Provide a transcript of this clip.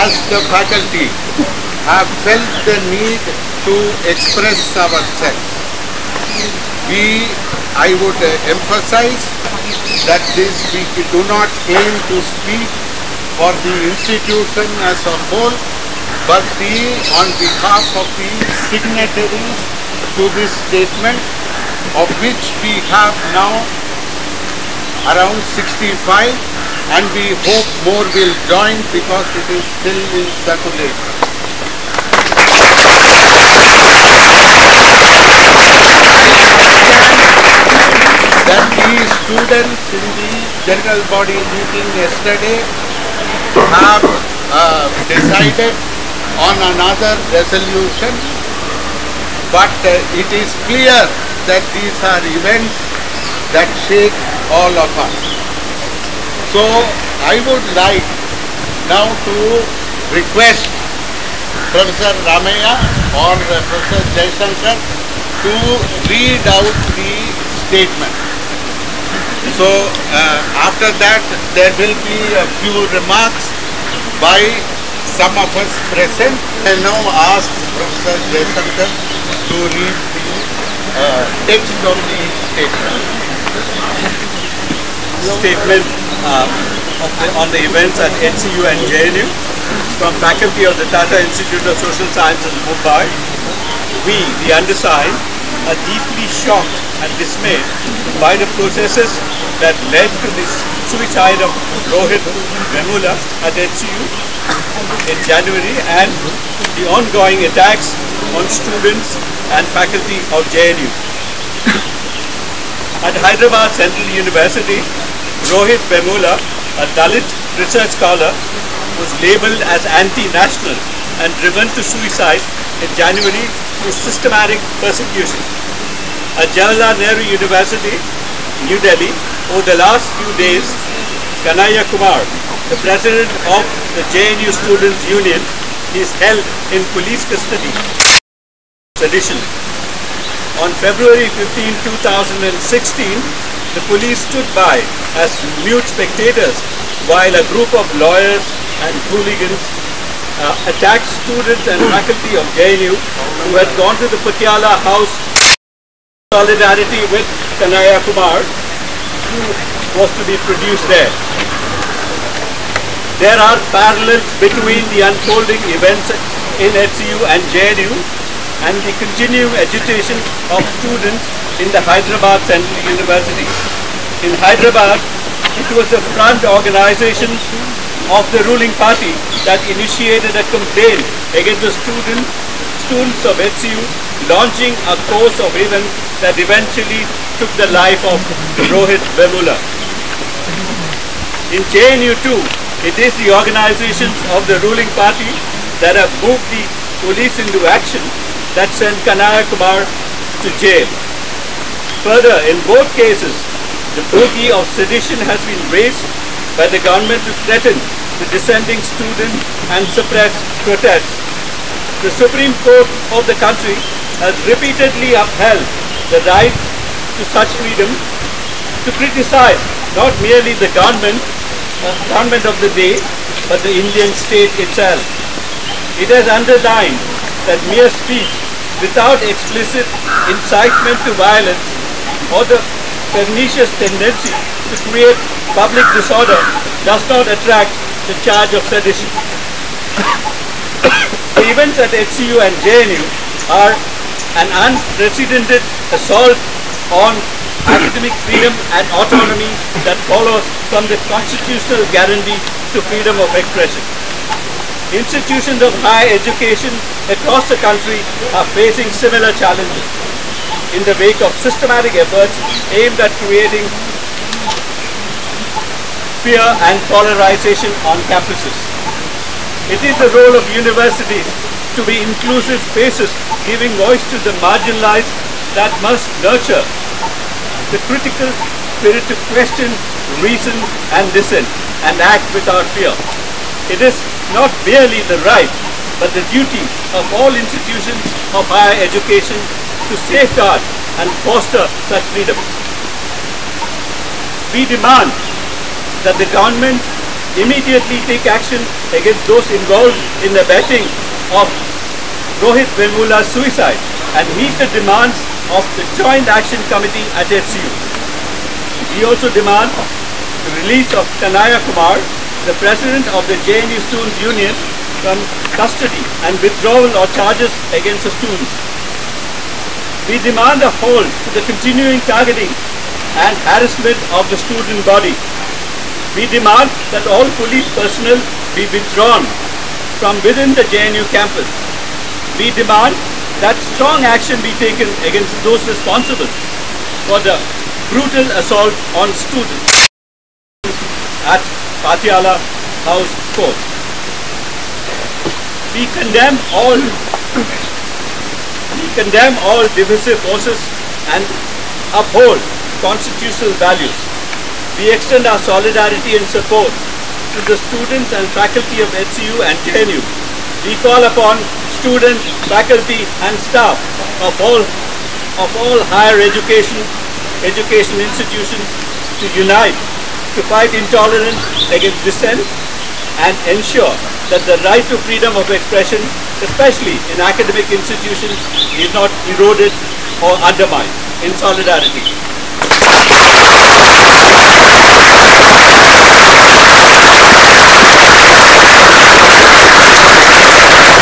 as the faculty have felt the need to express ourselves. We, I would emphasize that this we do not aim to speak for the institution as a whole, but the on behalf of the signatories to this statement, of which we have now around 65 and we hope more will join because it is still in circulation. That the students in the general body meeting yesterday have uh, decided on another resolution but uh, it is clear that these are events that shake all of us. So I would like now to request Professor Ramaya or uh, Professor Jaishankar to read out the statement. So uh, after that there will be a few remarks by some of us present. I now ask Professor Jaishankar to read the uh, text of the statement. statement Uh, the, on the events at HCU and JNU from faculty of the Tata Institute of Social Sciences, Mumbai. We, the undersigned, are deeply shocked and dismayed by the processes that led to the suicide of Rohit Vemula at HCU in January and the ongoing attacks on students and faculty of JNU. At Hyderabad Central University, Rohit Vemula, a Dalit research scholar, was labeled as anti-national and driven to suicide in January through systematic persecution. At Jawaharlal Nehru University, New Delhi, over the last few days, Kanhaiya Kumar, the president of the JNU Students Union, is held in police custody. Sedition. On February 15, 2016, the police stood by as mute spectators while a group of lawyers and hooligans uh, attacked students and faculty of JNU who had gone to the Patiala house solidarity with Kanhaiya Kumar who was to be produced there. There are parallels between the unfolding events in HCU and JNU and the continuing agitation of students in the Hyderabad Central University. In Hyderabad, it was the front organization of the ruling party that initiated a complaint against the student, students of HCU launching a course of events that eventually took the life of Rohit Vemula. In JNU too, it is the organizations of the ruling party that have moved the police into action that sent Kanhaiya Kumar to jail. Further, in both cases, the bogey of sedition has been raised by the government to threaten the dissenting student and suppress protests. The Supreme Court of the country has repeatedly upheld the right to such freedom to criticize not merely the government, uh, government of the day, but the Indian state itself. It has underlined that mere speech without explicit incitement to violence or the pernicious tendency to create public disorder does not attract the charge of sedition. the events at HCU and JNU are an unprecedented assault on academic freedom and autonomy that follows from the constitutional guarantee to freedom of expression. Institutions of higher education across the country are facing similar challenges in the wake of systematic efforts aimed at creating fear and polarization on campuses. It is the role of universities to be inclusive spaces giving voice to the marginalized that must nurture the critical spirit to question, reason and dissent and act without fear. It is not merely the right but the duty of all institutions of higher education to safeguard and foster such freedom. We demand that the government immediately take action against those involved in the abetting of Rohit Vemula's suicide and meet the demands of the Joint Action Committee at HCU. We also demand the release of Kanhaiya Kumar, the president of the JNU Students Union, from custody and withdrawal of charges against the students. We demand a halt to the continuing targeting and harassment of the student body. We demand that all police personnel be withdrawn from within the JNU campus. We demand that strong action be taken against those responsible for the brutal assault on students at Patiala House Court. We condemn all we condemn all divisive forces and uphold constitutional values. We extend our solidarity and support to the students and faculty of HCU and JNU. We call upon students, faculty and staff of all of all higher education education institutions to unite to fight intolerance against dissent and ensure that the right to freedom of expression, especially in academic institutions, is not eroded or undermined in solidarity.